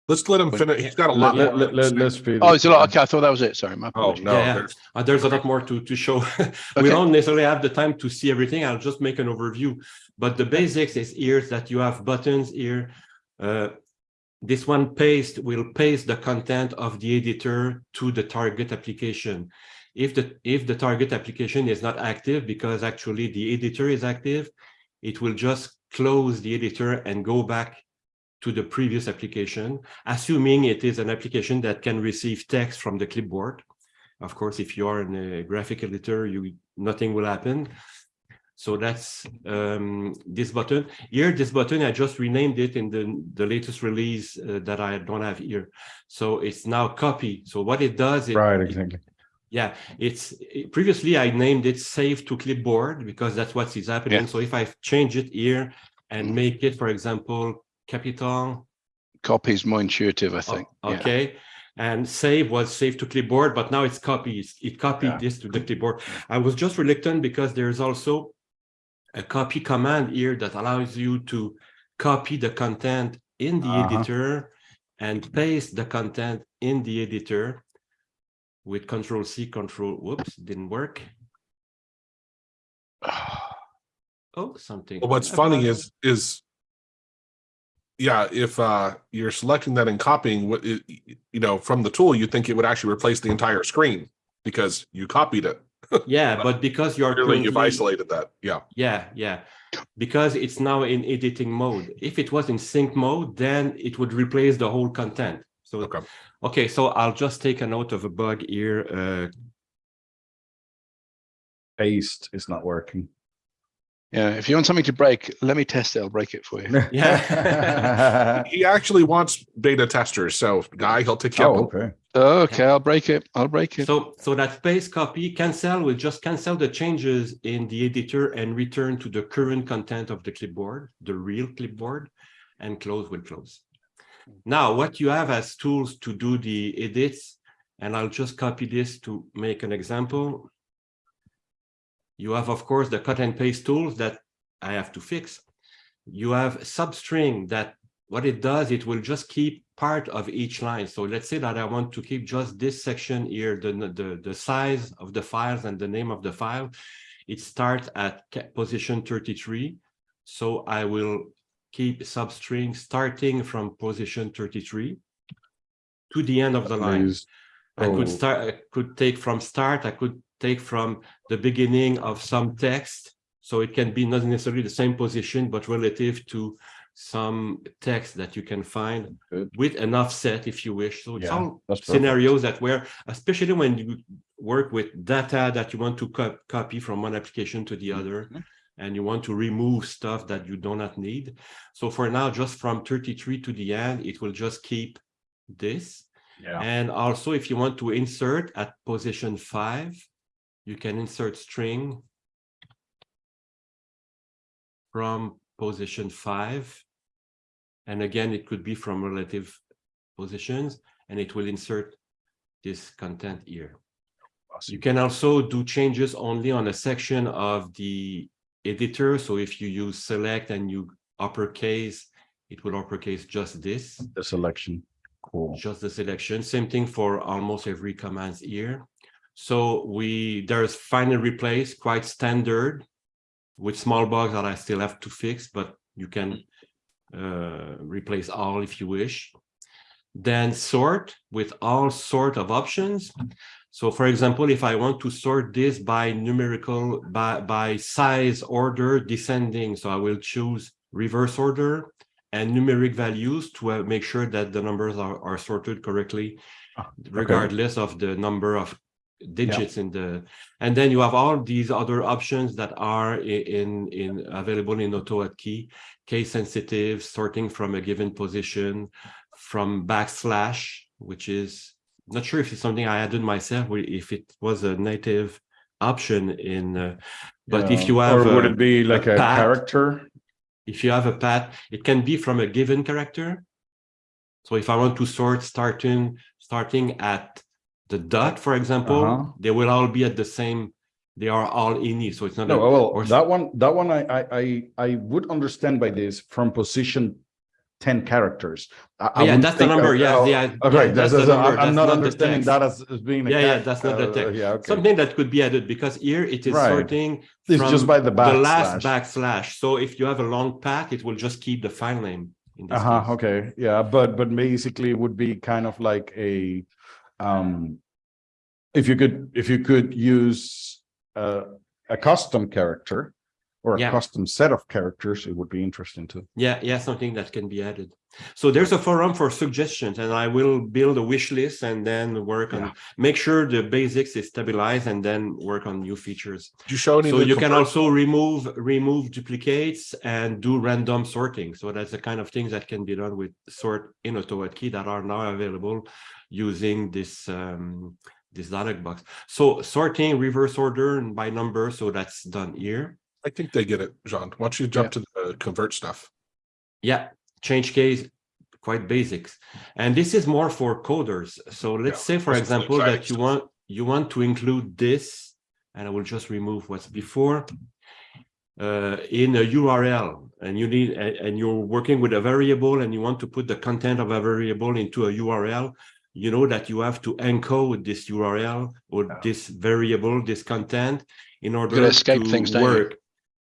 Let's let him Wait, finish. He's got a Let, lot. let, more let, to let, say. let's feed. oh, it. it's a lot. Okay, I thought that was it. Sorry, my apologies. Oh, apologies. no. Yeah, yeah. there's- Uh, there's a lot more to, to show. Okay. We don't necessarily have the time to see everything. I'll just make an overview. But the basics is here is that you have buttons here. Uh, this one paste will paste the content of the editor to the target application. If the if the target application is not active because actually the editor is active, it will just close the editor and go back to the previous application, assuming it is an application that can receive text from the clipboard. Of course, if you are in a graphic editor, you nothing will happen. So that's um, this button. Here, this button, I just renamed it in the, the latest release uh, that I don't have here. So it's now copy. So what it does, it, Right, it- exactly. Yeah, it's previously I named it save to clipboard because that's what is happening. Yeah. So if I change it here and make it, for example, capital, Copy is more intuitive, I think. Yeah. okay, and save was save to clipboard, but now it's copied. It copied Yeah. this to the clipboard. I was just reluctant because there's also a copy command here that allows you to copy the content in the Uh-huh. editor and paste the content in the editor with control C, control, whoops, didn't work. Oh, something. Well, what's funny is, is yeah, if uh you're selecting that and copying what it, you know, from the tool, you think it would actually replace the entire screen because you copied it. Yeah, but because you're Clearly, you've isolated that. Yeah. Yeah, yeah. Because it's now in editing mode. If it was in sync mode, then it would replace the whole content. So, Okay. Okay, so I'll just take a note of a bug here. Uh, Paste is not working. Yeah. If you want something to break, let me test it. I'll break it for you. Yeah. He actually wants beta testers. So guy, he'll take you Oh, up. okay. Okay, I'll break it. I'll break it. so, so that paste copy cancel will just cancel the changes in the editor and return to the current content of the clipboard, the real clipboard, and close will close. Now, what you have as tools to do the edits, and I'll just copy this to make an example. You have, of course, the cut and paste tools that I have to fix. You have substring that what it does, it will just keep part of each line. So let's say that I want to keep just this section here, the, the, the size of the files and the name of the file. It starts at position 33. So I will keep substring starting from position 33 to the end of the line. Please. I could Oh. start, I could take from start, I could take from the beginning of some text. So it can be not necessarily the same position, but relative to some text that you can find Good. with an offset if you wish. So it's Yeah, perfect. scenarios that where, especially when you work with data that you want to co- copy from one application to the other, Mhm. And you want to remove stuff that you do not need. So for now, just from 33 to the end, it will just keep this. Yeah. And also, if you want to insert at position five, you can insert string from position five. And again, it could be from relative positions, and it will insert this content here. You can also do changes only on a section of the editor. So if you use select and you uppercase, it will uppercase just this The selection. Cool. just the selection. Same thing for almost every commands here. So we, there's find and replace, quite standard with small bugs that I still have to fix, but you can uh, replace all if you wish. Then sort with all sort of options. So for example, if I want to sort this by numerical, by, by size order descending, so I will choose reverse order and numeric values to uh, make sure that the numbers are, are sorted correctly, Ah, regardless of the number of digits in the, and then you have all these other options that are in, in, available in AutoHotkey, case sensitive, sorting from a given position, from backslash, which is, not sure if it's something I added myself, or if it was a native option in, uh, but if you have. Or would a- it be like a path- character? if you have a path, it can be from a given character. So if I want to sort starting, starting at the dot, for example, they will all be at the same, they are all ini, so it's not. No, a- well, or- that one, that one, I, I, I would understand by this from position ten characters. I- Oh, yeah, that's the number, uh, yeah, oh, yeah. Okay, yeah, that's, the number, I'm that's not the understanding that as, as being. a Yeah, yeah, that's not the uh, text. Yeah, okay. Something that could be added because here it is Right. sorting. It's just by the back The last backslash. So if you have a long path, it will just keep the file name. Uh-huh, case. okay, yeah, but, but basically it would be kind of like a, um. If you could, if you could use a, a custom character. Or a Yeah. custom set of characters, it would be interesting too. Yeah, yeah, something that can be added. So there's a forum for suggestions and I will build a wish list and then work on, make sure the basics is stabilized and then work on new features. Did you show any? So you can also remove, remove duplicates and do random sorting. So that's the kind of things that can be done with sort in AutoHotkey that are now available using this, um, this dialog box. So sorting reverse order and by number, so that's done here. I think they get it, Jean. Why don't you jump to the convert stuff? Yeah, change case, quite basics. And this is more for coders. So let's Yeah, say, for this example, that you stuff. want, you want to include this, and I will just remove what's before. Uh, in a URL and you need, and, and you're working with a variable and you want to put the content of a variable into a URL. You know that you have to encode this URL or Yeah. this variable, this content in order gotta escape to things, don't work.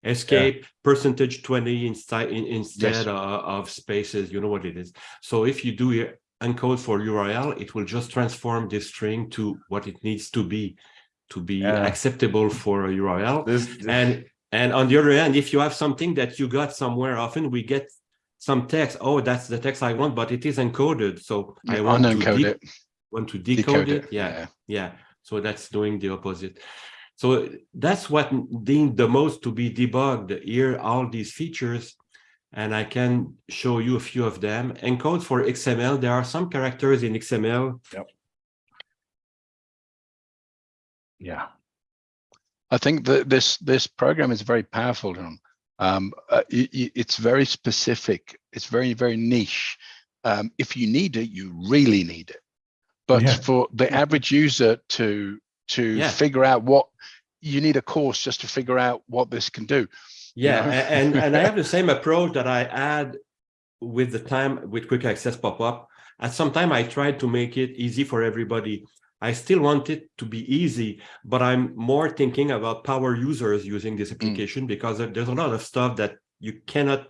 Escape percentage twenty inside in, instead of, of spaces, you know what it is. So if you do your encode for URL, it will just transform this string to what it needs to be to be Yeah. acceptable for a URL. This, And and on the other hand, if you have something that you got somewhere, often we get some text. Oh, that's the text I want, but it is encoded. So I want to it, want to decode, decode it. it. Yeah, yeah. So that's doing the opposite. So that's what deemed the most to be debugged here, all these features. And I can show you a few of them. Encode for XML. There are some characters in XML. Yep. yeah, I think that this this program is very powerful. John. Um, uh, y- y- it's very specific. It's very very niche. Um, if you need it, you really need it. But Yeah. for the average user to to Yeah. figure out what you need a course just to figure out what this can do. Yeah, know? and and I have the same approach that I had with the time with quick access pop-up. At some time I tried to make it easy for everybody. I still want it to be easy, but I'm more thinking about power users using this application because there's a lot of stuff that you cannot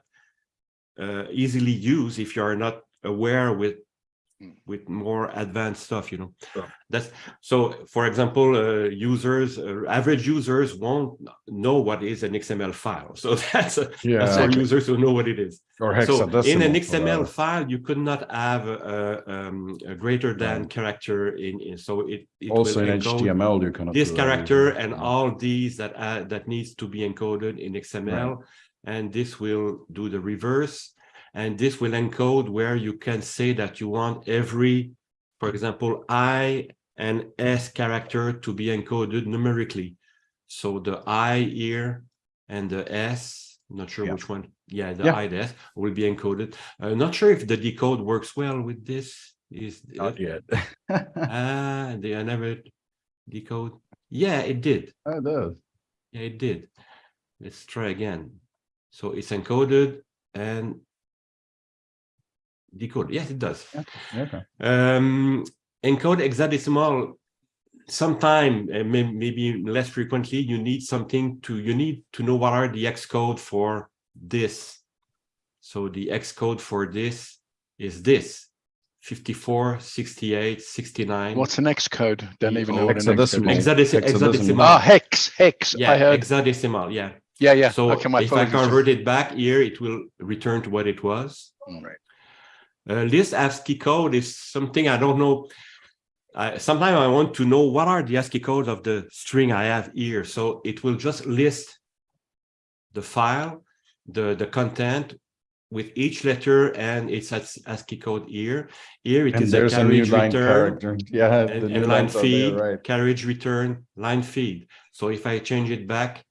uh, easily use if you are not aware with Mm. With more advanced stuff, you know. Sure. That's so, for example, uh, users, uh, average users won't know what is an XML file. So that's, a- that's yeah, for Exactly. users who know what it is. or So in an XML that. file, you could not have a, a, um, a greater than Right. character in, in, so it. it Also will in HTML, you cannot. This do that character either. and Yeah. all these that, uh, that needs to be encoded in XML. And this will do the reverse. And this will encode where you can say that you want every, for example, I and S character to be encoded numerically. So the I here and the S, not sure Yeah. which one. Yeah, the Yeah. I, the S will be encoded. Uh, not sure if the decode works well with this. Is Not yet. Ah, they I never decode. Yeah, it did. It does. Yeah, it did. Let's try again. So it's encoded and decode. Yes, it does. Okay. Um, encode hexadecimal. Sometime, uh, may- maybe less frequently, you need something to, you need to know what are the X code for this. So the X code for this is this 54, 68, 69. What's the next code? Don't even know what the hexadecimal. Hexadecimal. hexadecimal. Ah, hex, hex. Yeah, I heard. hexadecimal. Yeah. Yeah, yeah. So okay, my if I apologies. convert it back here, it will return to what it was. Mm, Right. Uh, list ASCII code is something I don't know. I, sometimes I want to know what are the ASCII codes of the string I have here. So it will just list the file, the, the content with each letter and its ASCII code here. Here it And is a a carriage line return character. Yeah. the and, new and line are there, feed, Right. carriage return, line feed. So if I change it back,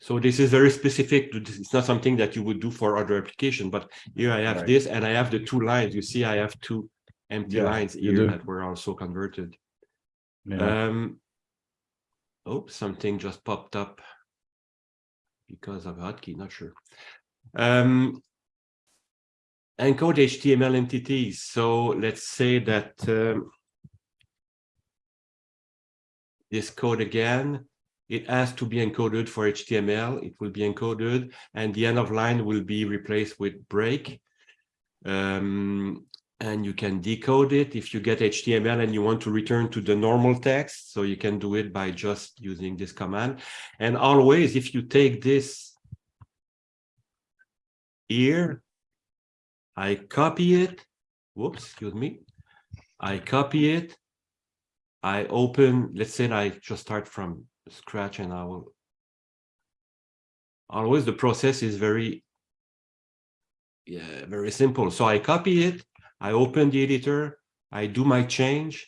So this is very specific. It's not something that you would do for other application, but here I have Right. this and I have the two lines. You see, I have two empty Yeah, lines here that were also converted. Yeah. Um. Oh, something just popped up. Because of hotkey, not sure. Um. Encode HTML entities. So let's say that um. This code again, it has to be encoded for HTML. It will be encoded and the end of line will be replaced with break. Um, and you can decode it if you get HTML and you want to return to the normal text. So you can do it by just using this command. And always, if you take this here, I copy it. Whoops, excuse me. I copy it. I open, let's say I just start from scratch and I will. Always the process is very yeah, very simple. So I copy it, I open the editor, I do my change,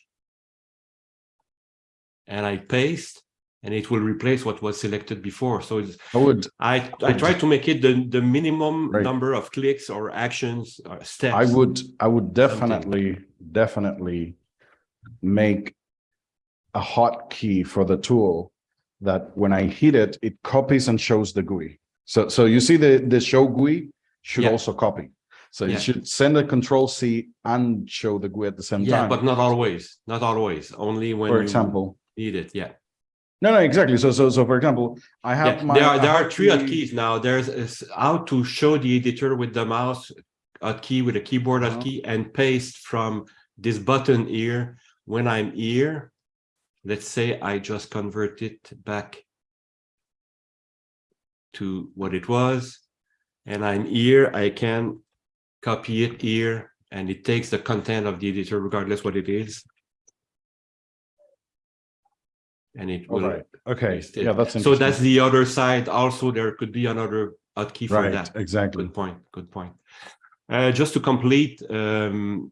and I paste, and it will replace what was selected before. So it's, I would, I I try to make it the the minimum Right. number of clicks or actions or steps. I would, I would definitely, definitely make a hotkey for the tool that when I hit it, it copies and shows the GUI. So, so you see the, the show GUI should Yeah. also copy. So Yeah. it should send a control C and show the GUI at the same Yeah, time. Yeah, but not always. Not always. Only when For you example, need it. Yeah. no, no, exactly. So, so, so for example, I have Yeah, my. there are there are three hotkey- hotkeys now. There's is how to show the editor with the mouse hotkey with a keyboard Uh-huh. hotkey and paste from this button here when I'm here. Let's say I just convert it back to what it was, and I'm here. I can copy it here, and it takes the content of the editor regardless what it is. And it All will right. Okay, yeah, that's So that's the other side. Also, there could be another hotkey for Right, that. exactly. Good point. Good point. Uh, just to complete, um,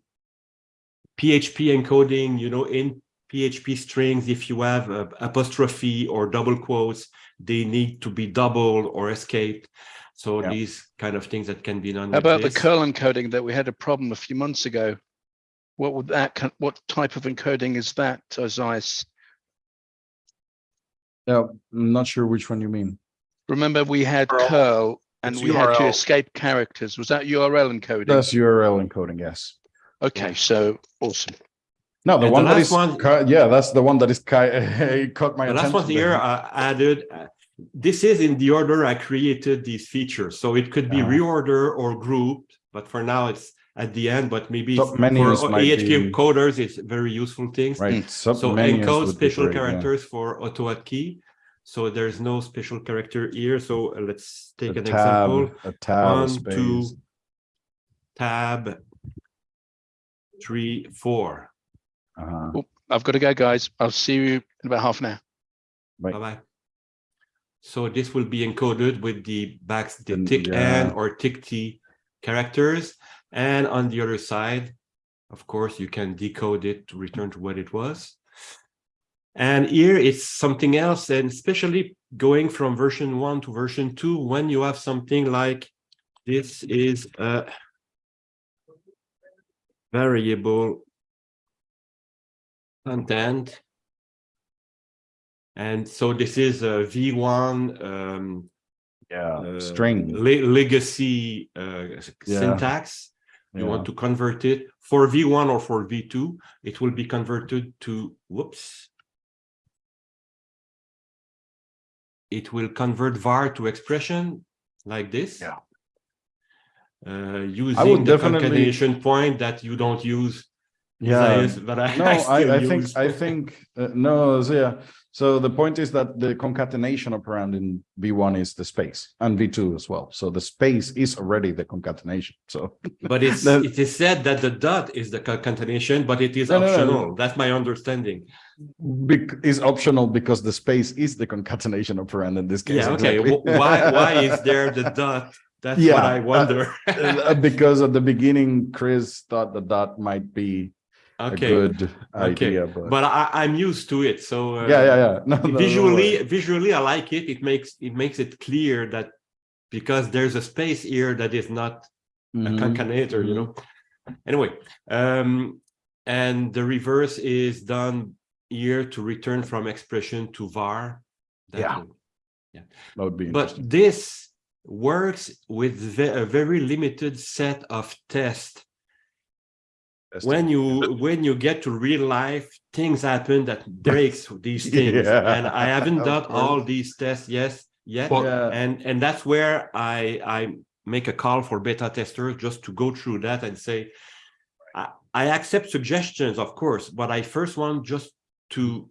PHP encoding, you know, in PHP strings, if you have a apostrophe or double quotes, they need to be doubled or escaped. So Yeah. these kind of things that can be done. How with about the curl encoding that we had a problem a few months ago? What would that, what type of encoding is that, Isaias? Yeah, I'm not sure which one you mean. Remember, we had Curl. curl and It's we had to escape characters. Was that URL encoding? That's URL encoding, yes. Okay, so awesome. No, the And the one that last one- ca- yeah, that's the one that is ki- caught my The last attention. one here I added, uh, this is in the order I created these features. So it could be Uh-huh. reorder or grouped, but for now it's at the end, but maybe Top for menus AHK be- coders, it's very useful things. Right. So encode special great, yeah. characters for auto key. So there's no special character here. So uh, let's take A an tab, example. a tab, One, space. two, tab, three, four. Uh-huh. Oh, I've got to go, guys. I'll see you in about half an hour. Right. Bye-bye. So this will be encoded with the backs, the Then, tick yeah. N or tick T characters. And on the other side, of course, you can decode it to return to what it was. And here it's something else, and especially going from version one to version two, when you have something like this is a variable content. And so this is a V1 um, Yeah, uh, string. le- legacy uh, Yeah. syntax. You Yeah. want to convert it for V1 or for V2, it will be converted to, whoops. It will convert var to expression like this. Yeah. Uh, using the definitely- concatenation point that you don't use. Yeah. Isaias, But I, No, I I, I think, use. I think, uh, no, so yeah. So the point is that the concatenation operand in V1 is the space and V2 as well. So the space is already the concatenation. So But it's, The- it is said that the dot is the concatenation, but it is No, no, no, no. optional. That's my understanding. bec- is optional because the space is the concatenation operand in this case. Yeah, okay. exactly. Why, why is there the dot? That's what I uh, wonder. Uh, because at the beginning, Chris thought that dot might be a Okay, good okay. idea, but, but I, I'm used to it, so. uh, yeah, yeah, yeah. No, no, no Visually, visually, I like it. It makes, it makes it clear that because there's a space here that is not a Mhm. concatenator, you know. Anyway, um, and the reverse is done here to return from expression to var. That Yeah. will- That would be But this works with a very limited set of tests. That's When you when you get to real life, things happen that breaks these things, Yeah, and I haven't done all these tests yes yet. Well, Yeah. and and that's where I I make a call for beta testers just to go through that and say, I, I accept suggestions, of course, but I first want just to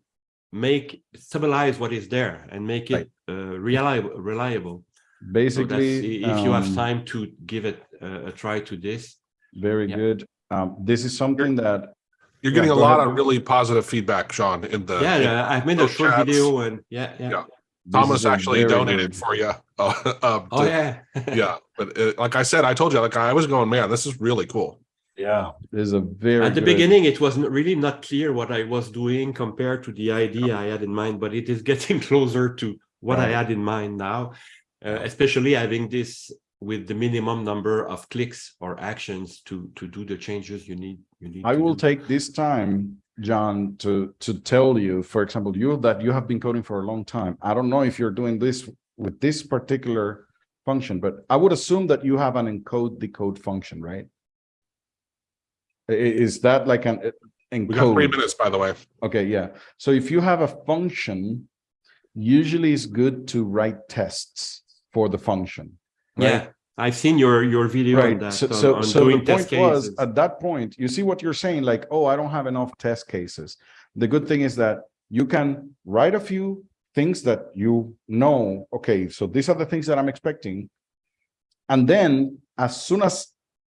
make stabilize what is there and make it uh, reliable reliable. Basically, i- if you have um, time to give it a, a try to this. Very Yeah. good. Um, this is something that, You're Yeah, getting a lot ahead. of really positive feedback, Sean, in the. Yeah, in- yeah, I've made a short chats. video and yeah, yeah. Yeah. Thomas actually donated good- for you. Uh, um, Oh to- yeah. Yeah, but uh, like I said, I told you, like I was going, man, this is really cool. Yeah, this is a very. At the good- beginning, it was n- really not clear what I was doing compared to the idea I had in mind, but it is getting closer to what I had in mind now, uh, especially having this with the minimum number of clicks or actions to to do the changes you need. You need. I will do. take this time, John, to, to tell you, for example, you that you have been coding for a long time. I don't know if you're doing this with this particular function, but I would assume that you have an encode decode function, right? I- i- Is that like an uh, We got three minutes, by the way. Okay, yeah. So if you have a function, usually it's good to write tests for the function. Right? Yeah, I've seen your your video on Right, that. so, on- so, on so the point was, cases. at that point, you see what you're saying, like, oh, I don't have enough test cases. The good thing is that you can write a few things that you know, okay, so these are the things that I'm expecting. And then as soon as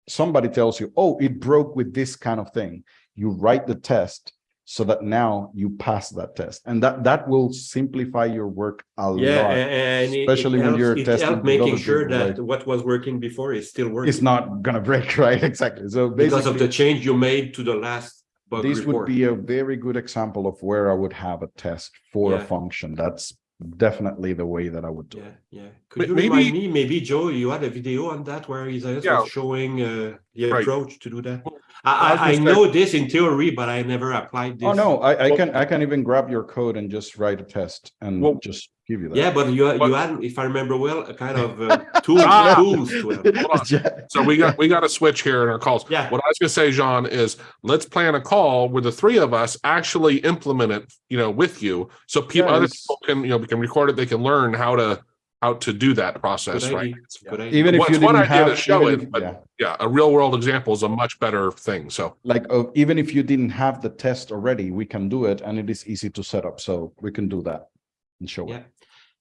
somebody tells you, oh, it broke with this kind of thing, you write the test so that now you pass that test. And that, that will simplify your work a Yeah, lot. a- and it- it especially when helps- you're it testing helped making sure people, that like- what was working before is still working. It's not gonna break, right? Exactly. So because of the change you made to the last bug this would be a very good example of where I would have a test for a function. That's definitely the way that I would do Yeah, it. yeah. May- Could you maybe- remind me, maybe Joe, you had a video on that where he's Yeah. showing uh, the Right. approach to do that? I I, I, I gonna say- know this in theory, but I never applied this. Oh, no, I, I Well- can, I can even grab your code and just write a test and Well- just give you that. Yeah, but you But- you had, if I remember well, a kind of uh, tools, Ah! tools to help. Hold on. So we got, we got to switch here in our calls. Yeah. What I was gonna say, John, is let's plan a call where the three of us actually implement it, you know, with you. So people, Yeah, other people can, you know, we can record it, they can learn how to, how to do that Good process, right? idea, good idea. Even if What's you one didn't idea to have. show even it, if- but- yeah. Yeah, a real world example is a much better thing. So, Like, uh, even if you didn't have the test already, we can do it and it is easy to set up. So we can do that and show Yeah. it.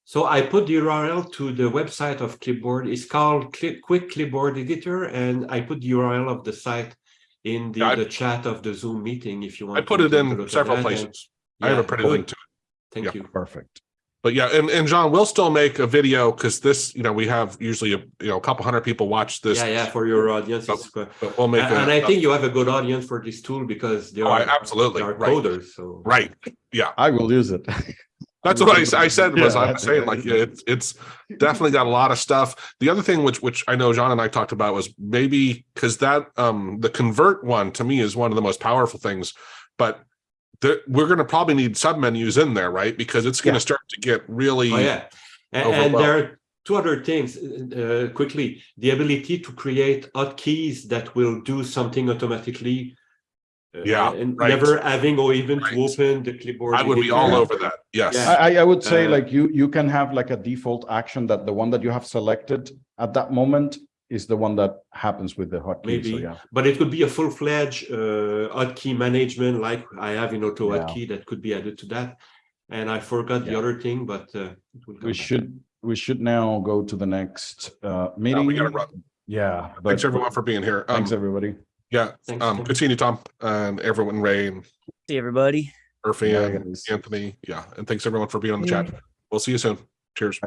So I put the URL to the website of Clipboard. It's called Clip, Quick Clipboard Editor, and I put the URL of the site in the, Yeah, I- the chat of the Zoom meeting if you want. I put to it take a look in several that, and- places. I have a pretty good. link to it. Thank Yeah. you. Perfect. But yeah, and, and John, we'll still make a video because this, you know, we have usually a, you know, a couple hundred people watch this. Yeah, yeah, for your audience. So- it's, But we'll make and a. and I think you have a good audience for this tool because they Oh, are, absolutely, they are right. coders, so. Right, yeah. I will use it. That's what I said was Yeah. I was saying like it's it's definitely got a lot of stuff. The other thing which which I know John and I talked about was maybe because that um the convert one to me is one of the most powerful things, but the, we're going to probably need submenus in there, right? Because it's going to Yeah. start to get really Oh, yeah. And, and there are two other things, uh, quickly, the ability to create hotkeys that will do something automatically. uh, Yeah, And right. never having or even Right. to open the clipboard. I would be all over that. Yes. Yeah. I, I- I would say Uh, like you, you can have like a default action that the one that you have selected at that moment is the one that happens with the hotkey. So Maybe. yeah, But it could be a full-fledged uh, hotkey management like I have in Auto Yeah. Hotkey that could be added to that. And I forgot the other thing, but uh, it will we back. should, we should now go to the next uh meeting. we gotta run. Yeah. Thanks but- everyone for being here. Um, Thanks, everybody. yeah. Thanks, Um, Tim. continue, Tom, and everyone, Ray and See everybody. Murphy Yeah, and. Anthony. Yeah, and thanks everyone for being on the Yeah. chat. We'll see you soon. Cheers.